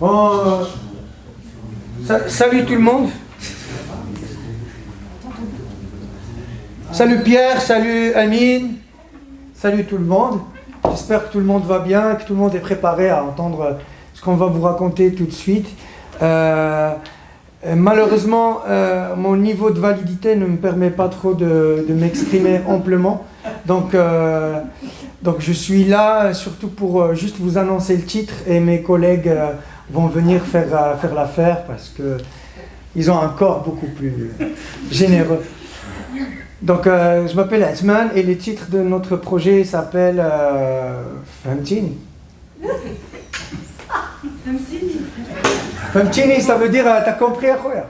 Bon, salut tout le monde. Salut Pierre, salut Amine, salut tout le monde. J'espère que tout le monde va bien, que tout le monde est préparé à entendre ce qu'on va vous raconter tout de suite. Euh, malheureusement, euh, mon niveau de validité ne me permet pas trop de, m'exprimer amplement. Euh, donc je suis là surtout pour juste vous annoncer le titre et mes collègues vont venir faire, faire l'affaire parce qu'ils ont un corps beaucoup plus généreux. Donc, je m'appelle Asman et le titre de notre projet s'appelle euh, Femtini. Femtini, ça veut dire, t'as compris quoi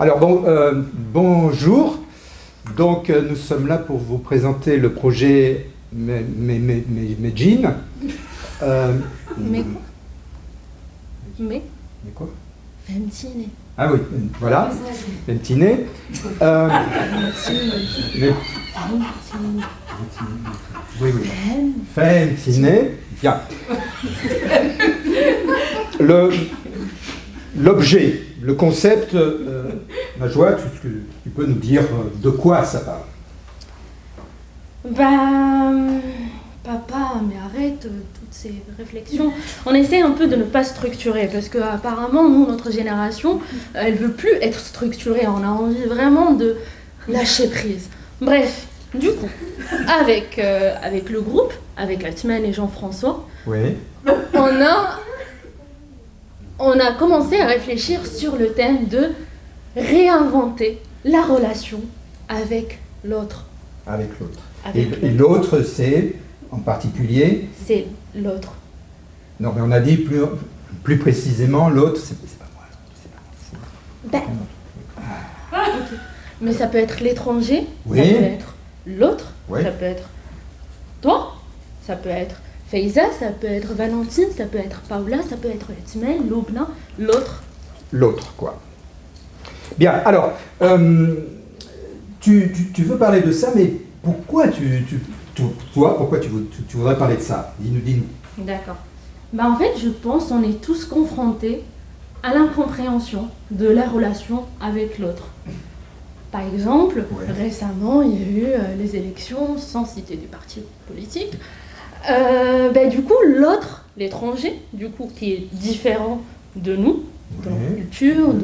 Alors bon, euh, bonjour. Donc euh, nous sommes là pour vous présenter le projet. Euh, mais quoi Mais Mais quoi Fentine. Ah oui, voilà, Fentine. Euh, mais... Oui, oui. Fentine. Bien. L'objet, le concept, euh, Najwa, tu, tu, peux nous dire euh, de quoi ça parle? Ben, papa, mais arrête euh, toutes ces réflexions. On essaie un peu de ne pas structurer, parce que apparemment, nous, notre génération, elle veut plus être structurée. On a envie vraiment de lâcher prise. Bref, du coup, avec, euh, avec le groupe, avec semaine et Jean-François, oui. on a on a commencé à réfléchir sur le thème de réinventer la relation avec l'autre. Avec l'autre. Et, l'autre, c'est en particulier C'est l'autre. Non, mais on a dit plus, plus précisément, l'autre, c'est pas moi. Ben, ah, Mais ça peut être l'étranger, oui. ça peut être l'autre, ça peut être toi, ça peut être Faiza, ça peut être Valentine, ça peut être Paula, ça peut être Timel, Loubna, l'autre. L'autre, quoi. Bien, alors, euh, tu, veux parler de ça, mais pourquoi tu, toi, pourquoi tu, voudrais parler de ça? Dis-nous, dis-nous. D'accord. Bah, en fait, je pense qu'on est tous confrontés à l'incompréhension de la relation avec l'autre. Par exemple, récemment, il y a eu euh, les élections, sans citer des partis politiques, euh, ben, du coup, l'autre, l'étranger, du coup, qui est différent de nous, de notre culture,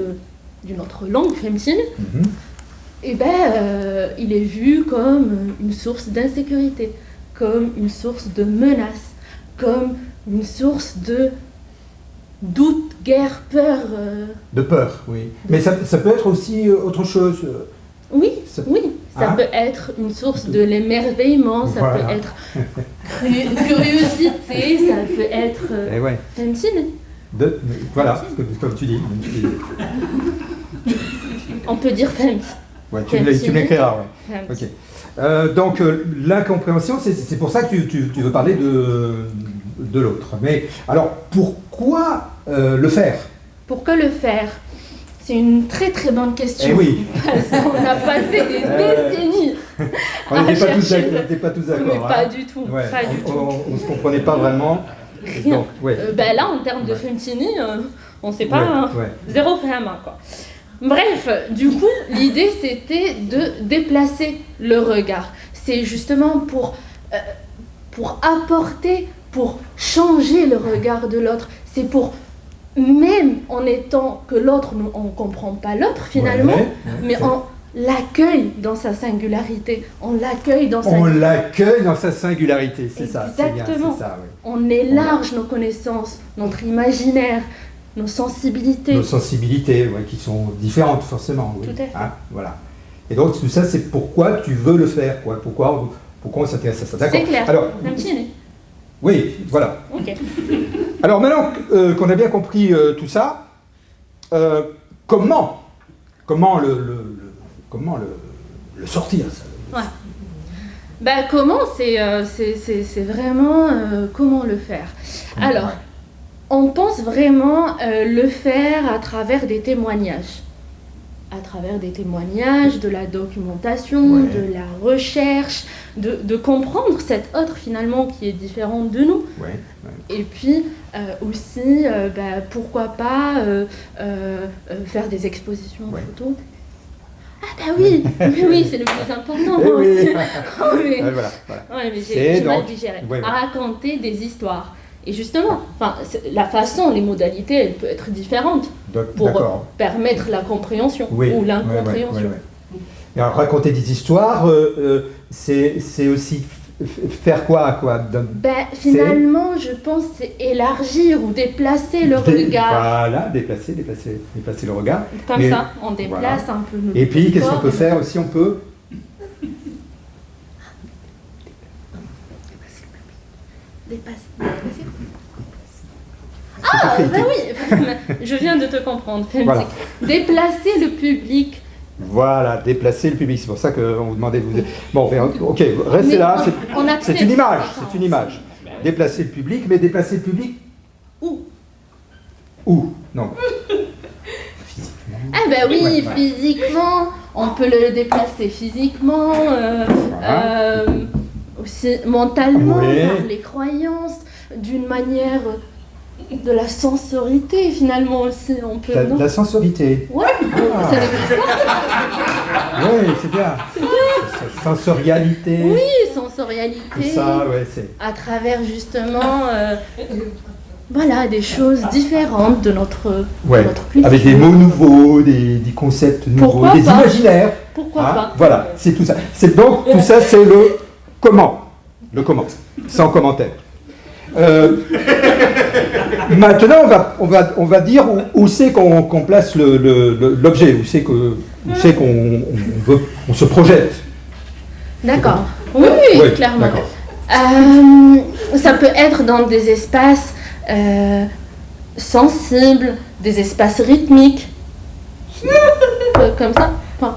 d'une autre langue féminine, mhm. et eh ben, euh, il est vu comme une source d'insécurité, comme une source de menace, comme une source de doute, guerre, peur. Euh, de peur, oui. Mais ça, ça, peut être aussi autre chose. Oui, oui. Ça hein peut être une source de l'émerveillement, ça peut être curiosité, ça peut être euh, eh ouais. De, voilà, comme, tu dis. On peut dire femme. Ouais, tu l'écriras, ouais. Ok. Euh, donc, euh, l'incompréhension, c'est pour ça que tu, tu, veux parler de, de l'autre. Mais alors, pourquoi le faire? Pour que le faire? C'est une très très bonne question. Eh oui. on a passé des décennies. on n'était pas, tous d'accord. Pas, hein. du tout. on ne se comprenait pas vraiment. Donc, euh, ben là, en termes de Fentini, euh, on ne sait pas. Hein. zéro vraiment quoi. Bref, du coup, l'idée c'était de déplacer le regard. C'est justement pour, euh, pour apporter, pour changer le regard de l'autre. C'est pour même en étant que l'autre, on ne comprend pas l'autre finalement, mais on l'accueille dans sa singularité, on l'accueille dans sa... On l'accueille dans sa singularité, c'est ça. Exactement. Ça, On élarge nos connaissances, notre imaginaire, nos sensibilités. Nos sensibilités, qui sont différentes forcément. Tout à fait. Hein, voilà. Et donc tout ça, c'est pourquoi tu veux le faire, quoi? Pourquoi, pourquoi on s'intéresse à ça? C'est clair. Alors, oui, voilà. Alors maintenant euh, qu'on a bien compris euh, tout ça, euh, comment, comment, le, comment le, sortir ouais. Bah comment C'est vraiment comment le faire? Alors, on pense vraiment le faire à travers des témoignages. À travers des témoignages, de la documentation, Ouais. de la recherche, de, de comprendre cet autre finalement qui est différent de nous. Ouais. Et puis euh, aussi, euh, bah, pourquoi pas euh, euh, faire des expositions Ouais. photos. Ah bah oui, mais oui, c'est le plus important Eh oui. aussi. Oh, mais- Ouais, voilà, voilà. Ouais, mais C'est j'ai mal digéré. raconter des histoires. Et justement, la façon, les modalités, elles peuvent être différentes Donc, pour permettre la compréhension Oui. ou l'incompréhension. raconter des histoires, c'est aussi faire quoi, quoi D'un- Ben, finalement, je pense c'est élargir ou déplacer le Dé- regard. Voilà, déplacer, déplacer, déplacer le regard. Comme Mais- ça, on déplace un peu le Et puis, qu'est-ce qu'on peut faire aussi? On peut Dépasser. Ah, écrit, bah oui, je viens de te comprendre. Voilà. Déplacer le public. Voilà, déplacer le public. C'est pour ça qu'on vous demandait de vous. Bon, mais, ok, restez Mais là. c'est- une image, c'est une image. Déplacer le public, mais déplacer le public Où? Où? Non. Ah bah oui, Ouais, ouais. physiquement, on peut le déplacer physiquement, euh, Voilà. euh, aussi mentalement, par les croyances, d'une manière de la sensorité finalement aussi, on peut... La, la sensorité. Ouais, Ah. ça. Oui, c'est bien. Sensorialité. Oui, sensorialité, Tout ça, ouais, c'est. à travers justement, euh, voilà, des choses différentes de notre, Ouais. notre culture. Avec des mots nouveaux, des, des concepts nouveaux, Pourquoi des pas imaginaires. Pourquoi Hein, pas Voilà, c'est tout ça. C'est donc tout ça, c'est le comment? Le comment, sans commentaire. Euh, maintenant, on va, on va, on va dire où, où c'est qu'on place le- le- le- l'objet, où c'est que- où c'est qu'on on se projette. D'accord. Oui, oui, clairement. Euh, ça peut être dans des espaces euh, sensibles, des espaces rythmiques. Euh, comme ça. Enfin.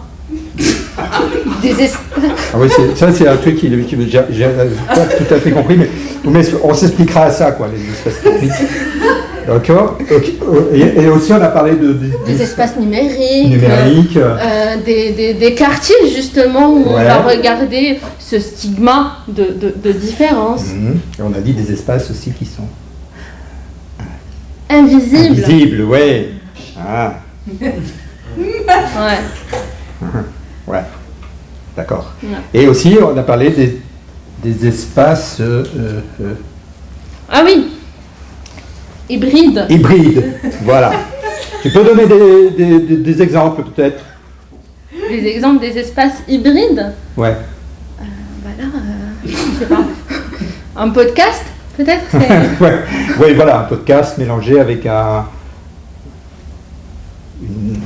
Ah oui, c'est- ça c'est un truc qui, qui j'ai pas tout à fait compris, mais, mais on s'expliquera à ça, quoi, les espaces techniques. D'accord. Ok. Et, et aussi, on a parlé de, de- Des des espaces numériques. numériques. euh, euh, des, des- des quartiers justement où on va regarder ce stigma de, de- de différence mhm. Et on a dit des espaces aussi qui sont invisible. visibles, ouais. Ah, Ouais. ouais. D'accord. Ouais. Et aussi, on a parlé des, des espaces euh, euh, euh, Ah oui. Hybride. hybrides. voilà. Tu peux donner des, des- des- des exemples, peut-être? Des exemples des espaces hybrides? Ouais. Voilà, euh, je sais pas. Un podcast, peut-être ouais. ouais, voilà, un podcast mélangé avec un. une-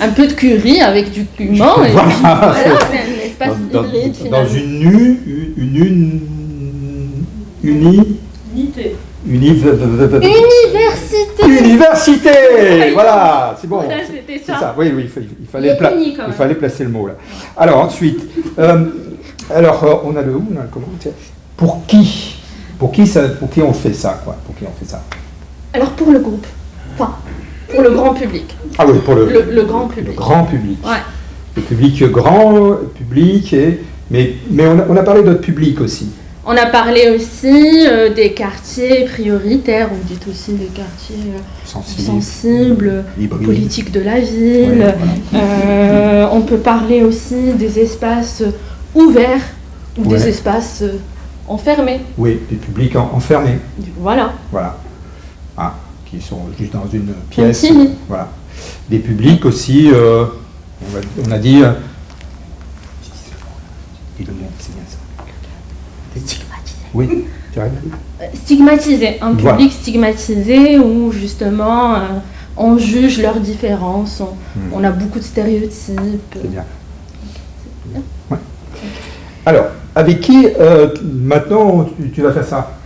Un peu de curry avec du cumin. Et Voilà. puis, voilà, c'est un espace dans, hybride une nu, une, une, uni, Unité. Université université, voilà, c'est bon. C'était ça. ça. Oui, oui, il, fa- il fallait, Il pla- fallait placer le mot là. Alors ensuite, euh, alors euh, on a le où, on a le comment. Pour qui, pour qui ça, pour qui on fait ça, quoi? Pour qui on fait ça? Alors pour le groupe, enfin, pour le grand public. Ah oui, pour le, Le, le grand le public. grand public. Ouais. Le public grand, public et mais mais on a, on a parlé d'autres publics aussi. On a parlé aussi euh, des quartiers prioritaires, on dit aussi des quartiers euh, Sensibles, sensibles, politiques de la ville. Ouais, voilà. Euh, on peut parler aussi des espaces ouverts ou Ouais. des espaces enfermés. Oui, des publics en- enfermés, Voilà. voilà. Qui sont juste dans une pièce. Voilà. Des publics aussi, euh, on, va- on a dit. euh, dis le mot, c'est bien ça. Stigmatisé. Oui, tu arrives Euh, Stigmatisé. Un Voilà. public stigmatisé où justement euh, on juge leurs différences, on, Hmm. on a beaucoup de stéréotypes. C'est bien. Ouais. Alors, avec qui euh, maintenant tu, tu vas faire ça?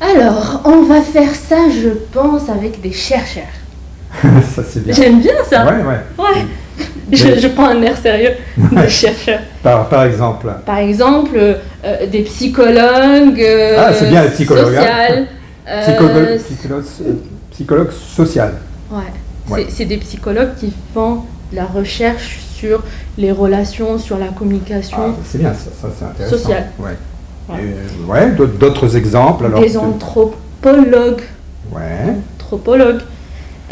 Alors, on va faire ça, je pense, avec des chercheurs. Ça c'est bien. J'aime bien ça. Ouais, ouais. Ouais. je, je prends un air sérieux de chercheur. Par, par exemple. Par exemple, euh, des psychologues. euh, Ah, c'est bien, les psychologues, hein. social, euh, Psychologue, psychologue, euh, psychologue social. Ouais. Ouais. C'est- des psychologues qui font de la recherche sur les relations, sur la communication. Ah, c'est bien, ça, ça, c'est intéressant. Social. Ouais. Ouais. D'autres- exemples alors. des anthropologues. Ouais. anthropologue.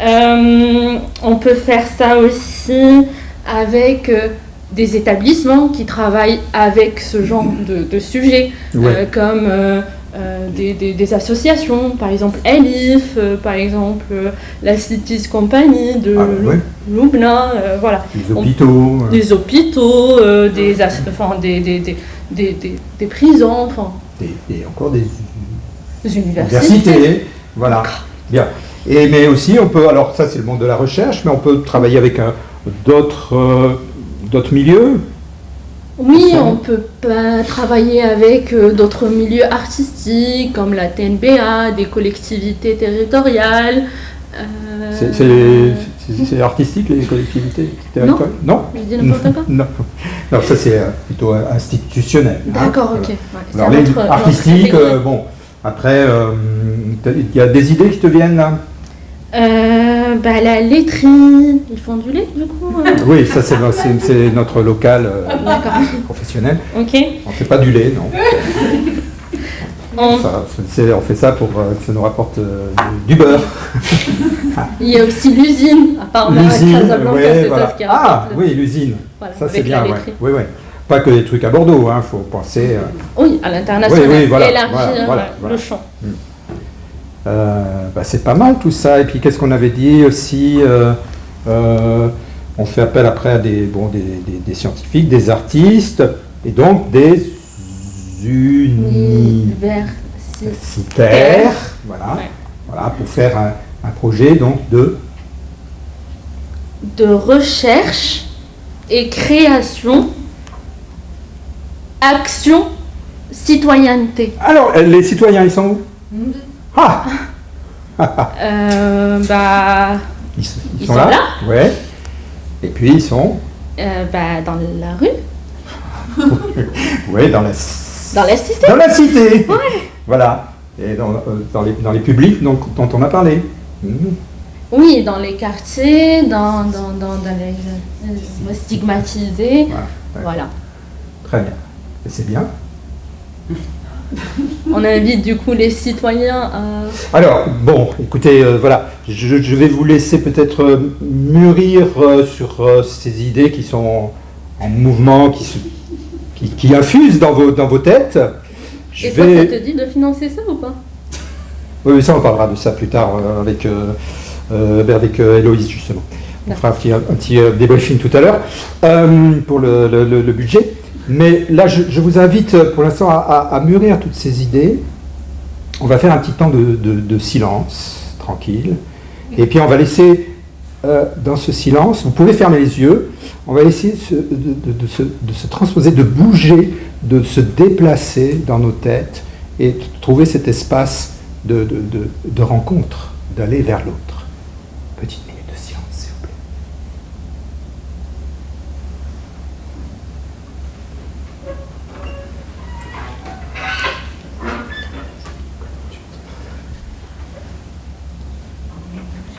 Euh, on peut faire ça aussi avec euh, des établissements qui travaillent avec ce genre de, de sujets, Ouais. euh, comme euh, des, des- des associations, par exemple Elif, euh, par exemple euh, la Cities Company de Ah, ouais. Loubna, euh, voilà, Les hôpitaux. des hôpitaux, des, enfin, des, des, des, des, des- des prisons, enfin, Et, encore des des universités. universités. Voilà. Bien. Et, mais aussi, on peut, alors ça c'est le monde de la recherche, mais on peut travailler avec d'autres milieux. Oui, on peut pas travailler avec euh, d'autres milieux artistiques comme la TNBA, des collectivités territoriales. euh, C'est- artistique les collectivités territoriales Non Je dis n'importe quoi Non. Non, ça c'est euh, plutôt institutionnel. hein. D'accord, ok. ouais, Alors les artistiques, euh, bon, après, euh, il y a des idées qui te viennent là? Euh, bah, la laiterie, ils font du lait du coup euh, Oui, ça c'est notre local euh, professionnel. ok. On fait pas du lait, non. On- Ça, c'est- on fait ça pour euh, que ça nous rapporte euh, du beurre. Il y a aussi l'usine, apparemment à L'usine, Casablanca, ouais, c'est voilà. ça ce qui Ah, oui, l'usine. voilà, Ça c'est bien, ouais. Oui, oui. Pas que des trucs à Bordeaux, il faut penser. euh, Oui, à l'international, Oui, oui, voilà, élargir le champ. Euh, bah, c'est pas mal tout ça. Et puis qu'est-ce qu'on avait dit aussi euh, euh, On fait appel après à des, bon, des, des- des scientifiques, des artistes et donc des universitaires. Voilà, Ouais. voilà, pour faire un, un projet donc de. de recherche et création, action, citoyenneté. Alors, euh, les citoyens, ils sont où? Ah Euh, bah, Ils, sont- ils Ils sont sont là, là Ouais. Et puis ils sont euh, bah, dans la rue, ouais, dans la, dans la cité. dans la cité. Voilà. Et dans, euh, dans, les, dans les publics donc, dont on a parlé. Mhm. Oui, dans les quartiers, dans, dans, dans, dans les euh, stigmatisés. Voilà. Ouais. Voilà. Très bien. C'est bien. On invite du coup les citoyens à. Alors, bon, écoutez, euh, voilà, je, je vais vous laisser peut-être euh, mûrir euh, sur euh, ces idées qui sont en mouvement, qui, se, qui, qui infusent dans vos, dans vos têtes. Je Et toi, vais... ça te dit de financer ça ou pas? Oui, oui, ça, on parlera de ça plus tard avec, avec Héloïse, justement. On fera un petit, un petit débriefing tout à l'heure pour le, le- le- le budget. Mais là, je, vous invite euh, pour l'instant à, mûrir toutes ces idées. On va faire un petit temps de, silence, tranquille. Et puis, on va laisser euh, dans ce silence, vous pouvez fermer les yeux, on va essayer de, se, transposer, de bouger, de se déplacer dans nos têtes et de trouver cet espace de, rencontre, d'aller vers l'autre. Petite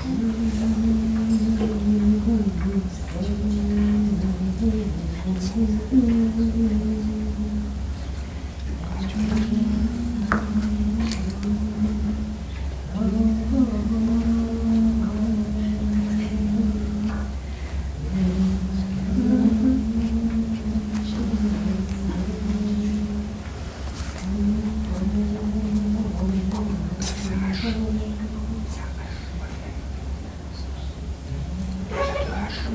Hum.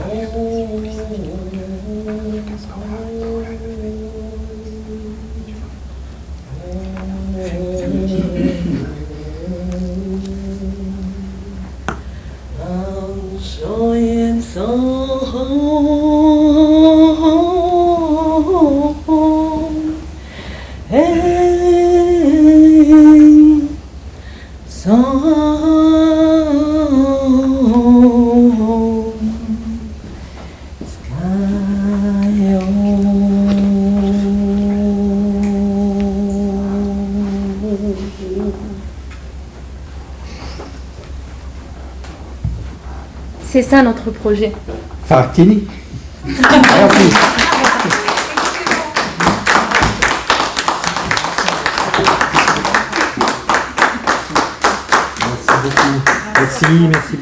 Thank you. C'est ça notre projet. Fartini. Merci. Merci beaucoup. Merci, merci.